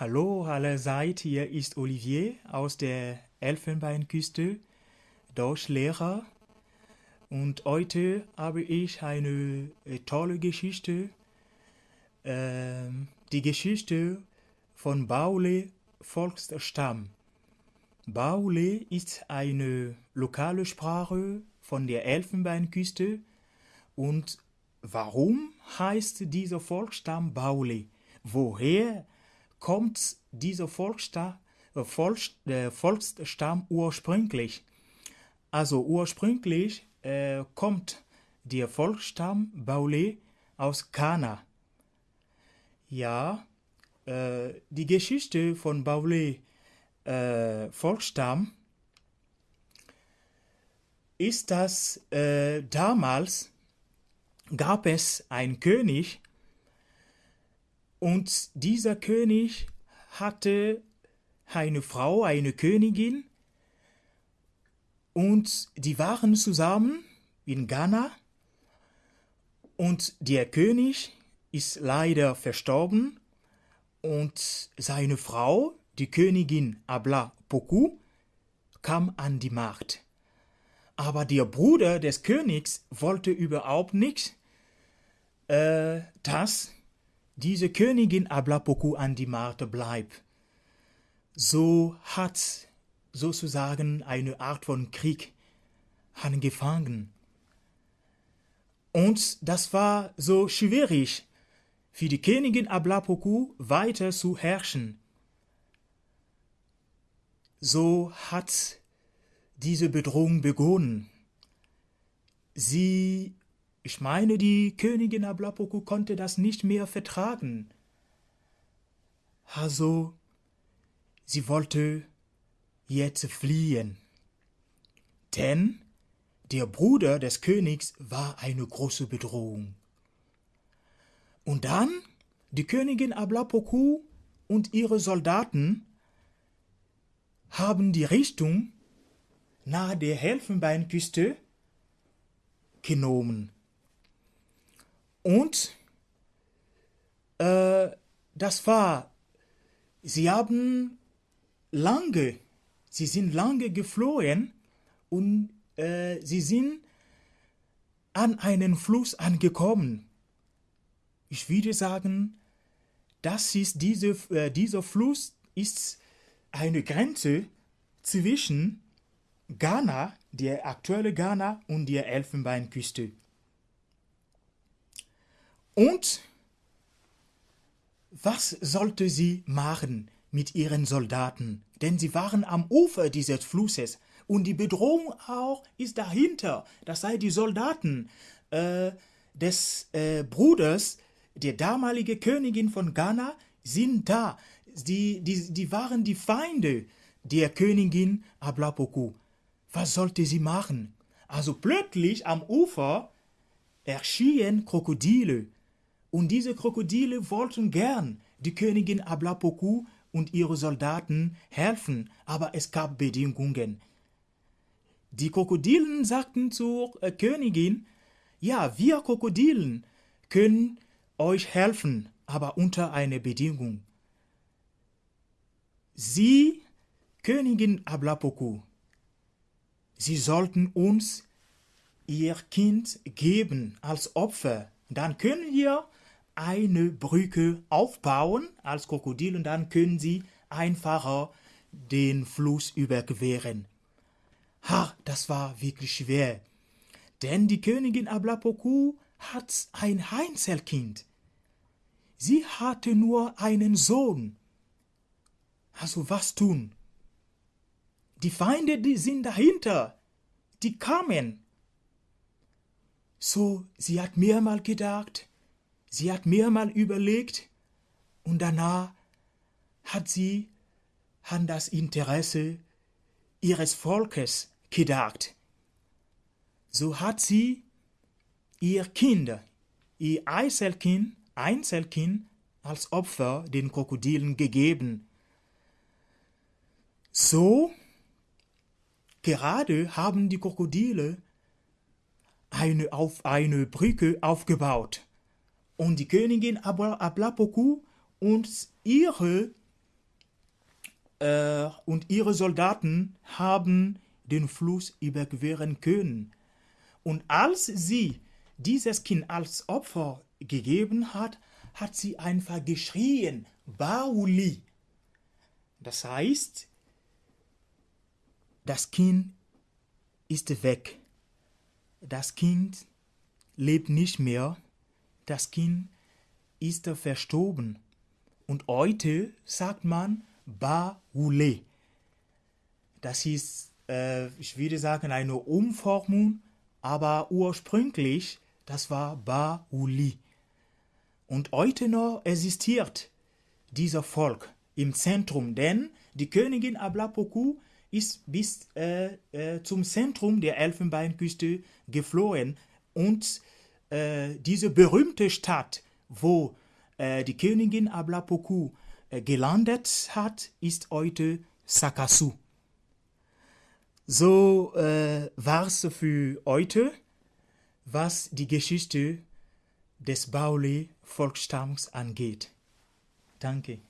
Hallo allerseits, hier ist Olivier aus der Elfenbeinküste, Deutschlehrer. Und heute habe ich eine äh, tolle Geschichte, ähm, die Geschichte von Baule Volksstamm. Baule ist eine lokale Sprache von der Elfenbeinküste. Und warum heißt dieser Volksstamm Baule? Woher kommt dieser Volksstamm, äh, Volks, äh, Volksstamm ursprünglich? Also ursprünglich äh, kommt der Volksstamm Baule aus Kana. Ja, äh, die Geschichte von Baule äh, Volksstamm ist, dass äh, damals gab es einen König, und dieser König hatte eine Frau, eine Königin, und die waren zusammen in Ghana. Und der König ist leider verstorben und seine Frau, die Königin Abla Poku, kam an die Macht. Aber der Bruder des Königs wollte überhaupt nicht, äh, dass diese Königin Ablapoku an die Macht bleibt. So hat sozusagen eine Art von Krieg angefangen. Und das war so schwierig für die Königin Ablapoku weiter zu herrschen. So hat diese Bedrohung begonnen. Sie ich meine, die Königin Ablapoku konnte das nicht mehr vertragen. Also, sie wollte jetzt fliehen. Denn der Bruder des Königs war eine große Bedrohung. Und dann die Königin Ablapoku und ihre Soldaten haben die Richtung nahe der Elfenbeinküste genommen. Und äh, das war, sie haben lange, sie sind lange geflohen und äh, sie sind an einen Fluss angekommen. Ich würde sagen, das ist diese, äh, dieser Fluss ist eine Grenze zwischen Ghana, der aktuelle Ghana und der Elfenbeinküste. Und was sollte sie machen mit ihren Soldaten? Denn sie waren am Ufer dieses Flusses und die Bedrohung auch ist dahinter. Das sei die Soldaten äh, des äh, Bruders der damalige Königin von Ghana sind da. Die, die, die waren die Feinde der Königin Ablapoku. Was sollte sie machen? Also plötzlich am Ufer erschienen Krokodile und diese Krokodile wollten gern die Königin Ablapoku und ihre Soldaten helfen, aber es gab Bedingungen. Die Krokodilen sagten zur äh, Königin, ja, wir Krokodilen können euch helfen, aber unter einer Bedingung. Sie, Königin Ablapoku, sie sollten uns ihr Kind geben als Opfer. Dann können wir eine Brücke aufbauen als Krokodil und dann können sie einfacher den Fluss überqueren. Ha, das war wirklich schwer. Denn die Königin Ablapoku hat ein Einzelkind. Sie hatte nur einen Sohn. Also was tun? Die Feinde, die sind dahinter. Die kamen. So, sie hat mehrmals gedacht, Sie hat mehrmal überlegt und danach hat sie an das Interesse ihres Volkes gedacht. So hat sie ihr Kind, ihr Einzelkind, Einzelkind als Opfer den Krokodilen gegeben. So gerade haben die Krokodile eine, auf eine Brücke aufgebaut und die Königin Ablapoku und ihre äh, und ihre Soldaten haben den Fluss überqueren können. Und als sie dieses Kind als Opfer gegeben hat, hat sie einfach geschrien, Bauli. Das heißt, das Kind ist weg. Das Kind lebt nicht mehr. Das Kind ist verstorben. Und heute sagt man Baule. Das ist, äh, ich würde sagen, eine Umformung, aber ursprünglich, das war Bauli. Und heute noch existiert dieser Volk im Zentrum, denn die Königin Ablapoku ist bis äh, äh, zum Zentrum der Elfenbeinküste geflohen und äh, diese berühmte Stadt, wo äh, die Königin Ablapoku äh, gelandet hat, ist heute Sakasu. So äh, war es für heute, was die Geschichte des Baule Volksstamms angeht. Danke.